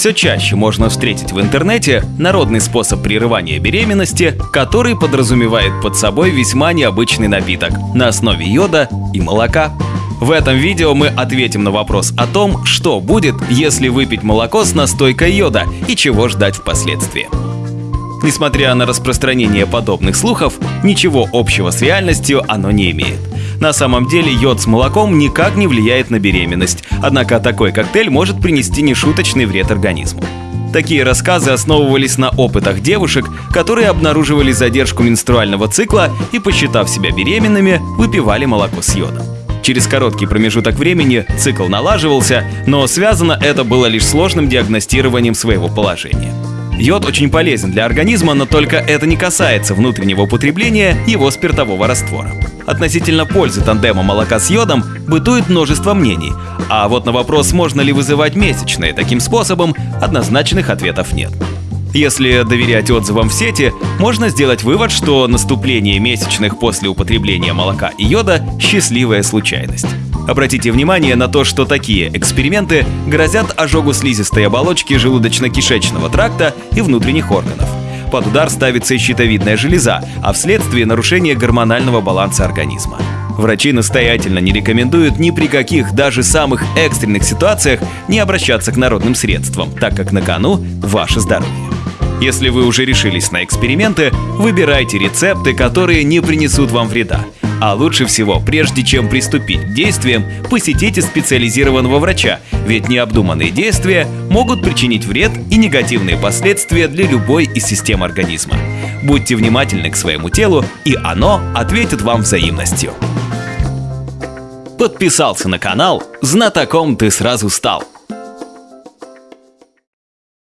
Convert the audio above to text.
Все чаще можно встретить в интернете народный способ прерывания беременности, который подразумевает под собой весьма необычный напиток на основе йода и молока. В этом видео мы ответим на вопрос о том, что будет, если выпить молоко с настойкой йода и чего ждать впоследствии. Несмотря на распространение подобных слухов, ничего общего с реальностью оно не имеет. На самом деле йод с молоком никак не влияет на беременность, однако такой коктейль может принести нешуточный вред организму. Такие рассказы основывались на опытах девушек, которые обнаруживали задержку менструального цикла и, посчитав себя беременными, выпивали молоко с йодом. Через короткий промежуток времени цикл налаживался, но связано это было лишь сложным диагностированием своего положения. Йод очень полезен для организма, но только это не касается внутреннего употребления его спиртового раствора. Относительно пользы тандема молока с йодом бытует множество мнений, а вот на вопрос, можно ли вызывать месячные таким способом, однозначных ответов нет. Если доверять отзывам в сети, можно сделать вывод, что наступление месячных после употребления молока и йода – счастливая случайность. Обратите внимание на то, что такие эксперименты грозят ожогу слизистой оболочки желудочно-кишечного тракта и внутренних органов. Под удар ставится и щитовидная железа, а вследствие нарушения гормонального баланса организма. Врачи настоятельно не рекомендуют ни при каких, даже самых экстренных ситуациях не обращаться к народным средствам, так как на кону ваше здоровье. Если вы уже решились на эксперименты, выбирайте рецепты, которые не принесут вам вреда, а лучше всего, прежде чем приступить к действиям, посетите специализированного врача, ведь необдуманные действия могут причинить вред и негативные последствия для любой из систем организма. Будьте внимательны к своему телу, и оно ответит вам взаимностью. Подписался на канал, знатоком ты сразу стал.